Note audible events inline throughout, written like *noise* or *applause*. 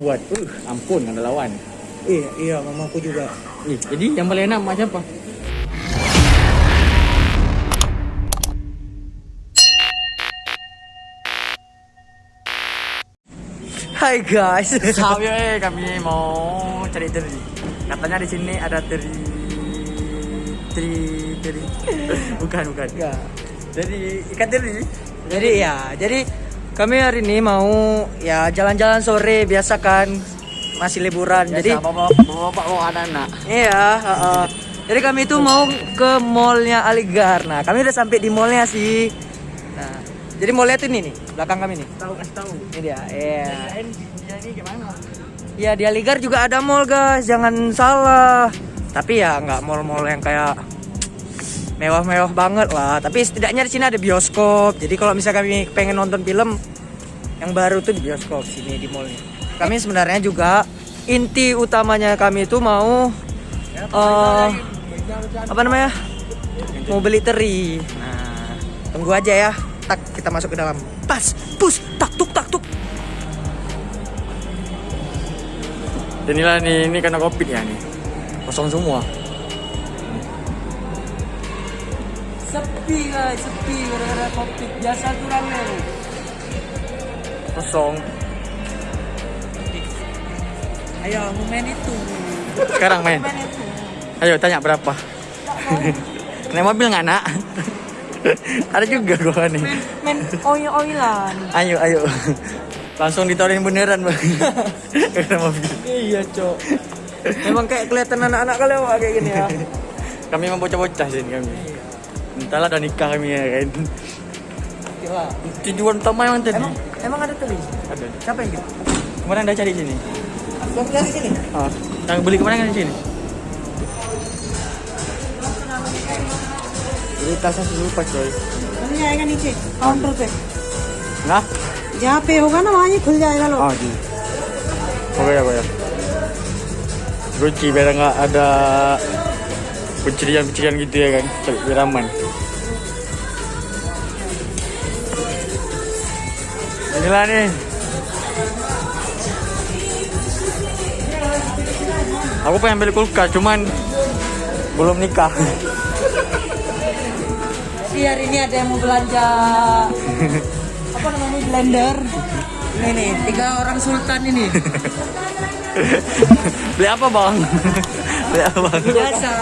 Buat, uh, ampun ada lawan. Iya, iya, mamaku juga. Ih, jadi yang paling enak mak siapa? Hai guys. *laughs* Sabi eh kami mau cari teri. Katanya di sini ada teri teri teri. *laughs* bukan bukan. Enggak. Jadi ikan teri. Jadi ya, jadi kami hari ini mau ya jalan-jalan sore biasa kan masih liburan. Jadi Jadi bapak bapak bawa anak-anak. iya, heeh. Jadi kami itu mau ke mallnya Aligar. Nah, kami udah sampai di mallnya sih. Nah, jadi mallnya tuh ini nih, belakang kami nih. Tahu kasih tahu. Ini dia. Iya. Dia ini gimana? Ya di Aligar juga ada mall guys, jangan salah. Tapi ya nggak mall-mall yang kayak mewah-mewah banget lah. Tapi setidaknya di sini ada bioskop. Jadi kalau misalnya kami pengen nonton film yang baru tuh di bioskop sini di mall ini. Kami sebenarnya juga inti utamanya kami itu mau eh apa namanya? Mau beli teri. Nah, tunggu aja ya. Tak kita masuk ke dalam. Pas, pus, tak tuk tak tuk. Inilah nih ini karena covid ya nih. Kosong semua. Sepi guys, sepi gara-gara covid. Biasa tuh rame. Kosong. Ayo, mau main itu. Sekarang main. Main itu. Ayo tanya berapa? Naik mobil nggak nak? Ada juga gua nih. Main, main oil-oilan. Ayo ayo. Langsung ditawarin beneran bang. Karena mobil. Iya, Cok. Emang kayak kelihatan anak-anak kali awak kayak gini ya. Kami emang bocah-bocah sih kami Entahlah udah nikah kami ya kan. Gila. Tujuan utama emang tadi. Emang emang ada teli? Ada. Siapa yang gitu? Kemarin udah cari sini. Yang dari sini. Ah, yang beli kemarin kan di sini. Jadi tasnya lupa coy. बन जाएगा नीचे काउंटर पे Nah, जहाँ पे होगा ना वहाँ ये खुल जाएगा लोग ah di. Oke ya, ya. Gucci biar nggak ada pencurian-pencurian gitu ya kan, cari Inilah nih. Aku pengen beli kulkas, cuman belum nikah. Si hari ini ada yang mau belanja apa namanya blender. Ini nih, tiga orang sultan ini. beli apa bang? beli apa bang? Biasa.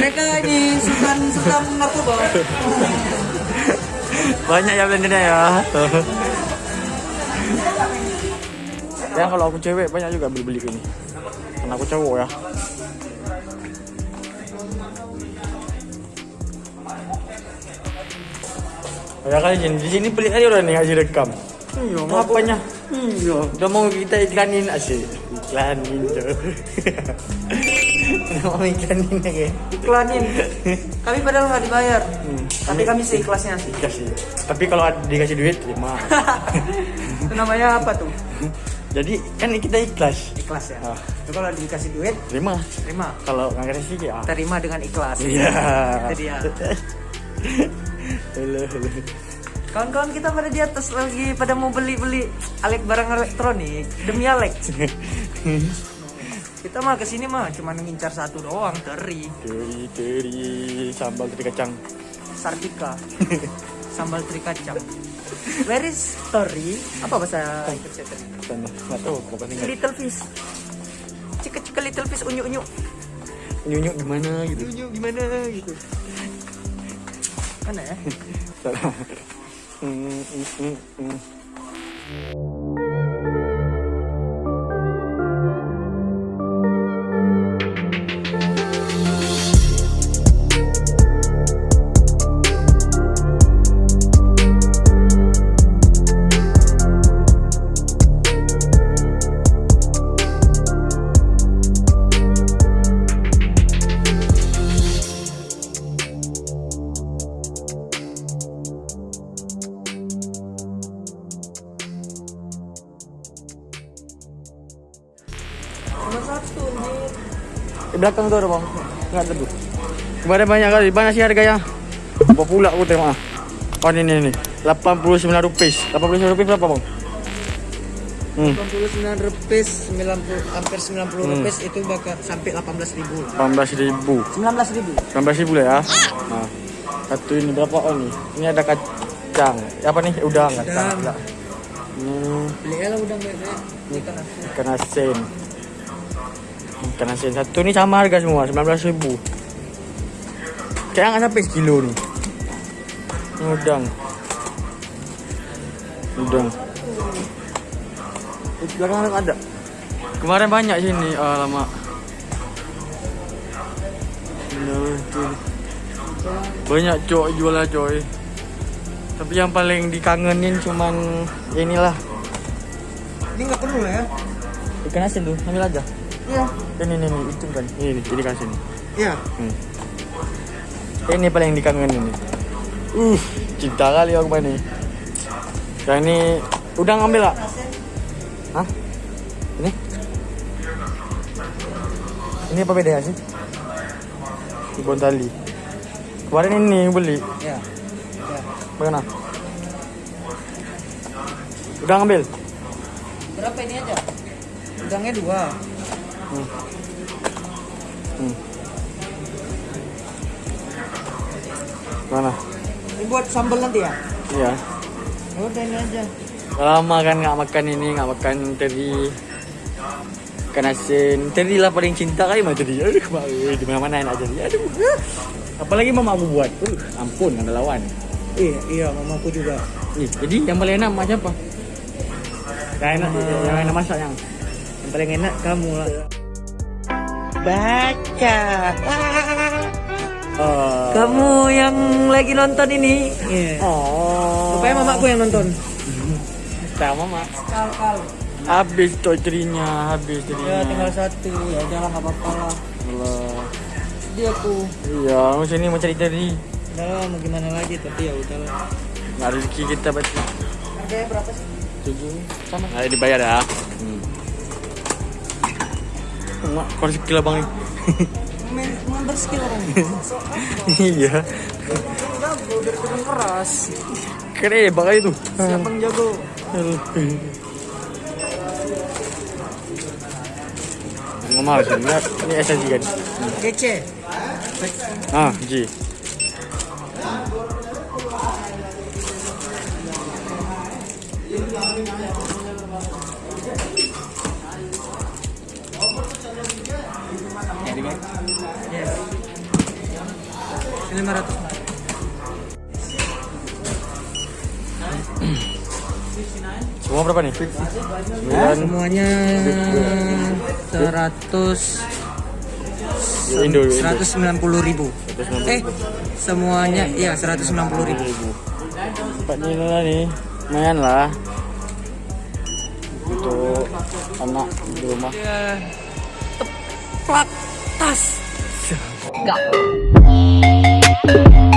Mereka ini sultan sultan narkoba. Banyak ya blendernya ya. Ya kalau aku cewek banyak juga beli-beli ini. Karena aku cowok ya. Ya kali di sini beli aja udah nih ngasih rekam. Iya, Apanya? Iya, udah mau kita iklanin asik. Iklanin *laughs* udah mau iklanin kayak. Iklanin. Kami padahal nggak dibayar. Tapi kami seikhlasnya sih. Dikasih. Tapi kalau dikasih duit terima. Itu *laughs* namanya apa tuh? *laughs* Jadi kan kita ikhlas. Ikhlas ya. Ah. Itu kalau dikasih duit, Terima. terima. Kalau nggak kasih ya. Terima dengan ikhlas. Iya. Itu dia. *laughs* Halo, halo. Kawan-kawan kita pada di atas lagi pada mau beli-beli Alek barang elektronik demi Alek. *laughs* kita mah ke sini mah cuma ngincar satu doang, teri, Teri, teri, sambal teri kacang. sartika, *laughs* sambal teri kacang. Where is teri? Apa bahasa Indonesia teri? Sana, nggak tahu, bukan ingat. Little fish. Cika cika little fish unyu unyu. Nyunyuk gimana gitu. Unyu gimana gitu. Mana ya? *laughs* Salah. Hmm, hmm, hmm, hmm. Cuma satu. Di belakang tuh ada bang. Nggak ada tuh. Kemarin banyak kali. Mana sih harganya? Apa pula aku tengok ah. Oh ini ini. 89 rupiah. 89 rupiah berapa bang? Hmm. 89 rupiah 90 hampir 90 Hmm. rupiah itu bakal sampai 18 ribu 18 ribu 19 ribu 19 ribu lah ya nah satu ini berapa oh nih ini ada kacang apa nih udang kacang Udang. ini beli lah udang bebek ikan asin ikan asin ikan asin satu. Ini sama harga semua 19 ribu. Kayak nggak sampai sekilo nih. Ini udang. Udang. Di belakang ada. Kemarin banyak sini ah, lama. Nah, tuh. banyak coy jualan coy. Tapi yang paling dikangenin cuman inilah. Ini nggak perlu lah ya. Ikan asin tuh ambil aja iya. Ini ini ini itu kan ini ini ini kasih ini iya. Hmm. ini paling dikangenin nih uh. Cinta kali aku ini. Yang ini udah ngambil lah Hah? ini? Ini apa bedanya sih? Di Bontali. Kemarin ini beli. Iya. Iya. Bagaimana? Udah ngambil? Berapa ini aja? Udangnya dua hmm. Hmm. mana? Ini buat sambal nanti ya? Iya. Ya udah ini aja. Lama kan nggak makan ini nggak makan teri. Ikan asin. Teri lah paling cinta kali mah teri. Aduh mak, eh, di mana mana enak jadi. Aduh. Apalagi mama aku buat. Uh, ampun ada lawan. Iya iya mamaku juga. Ih, jadi yang paling enak mak siapa? Yang enak yang enak masak yang. Yang paling enak kamu lah baca. *laughs* Oh. Kamu yang lagi nonton ini. Iya. Oh. Rupanya mamaku yang nonton. Sama mak? Kal kal habis tuh terinya habis ya terinya tinggal satu. Ya nggak apa-apa lah. Allah. sedih aku. Iya mau sini mau cari teri udah lah mau gimana lagi? Tapi ya udah lah nggak rezeki kita berarti harganya berapa sih? Tujuh. Sama. Nah, dibayar ya hmm. Mak, rezeki lah bang main berskill orang. Iya. Udah turun keras keren bakal itu siapa yang jago? Ngomong ini, ini SSG kan? kece. Ah, G. 500. Semua berapa nih? Nah, semuanya 100 190 ribu. Eh, semuanya ya 190 ribu. Tempatnya lah nih, lumayan lah. Untuk anak di rumah. Teplak tas. Enggak. Thank you.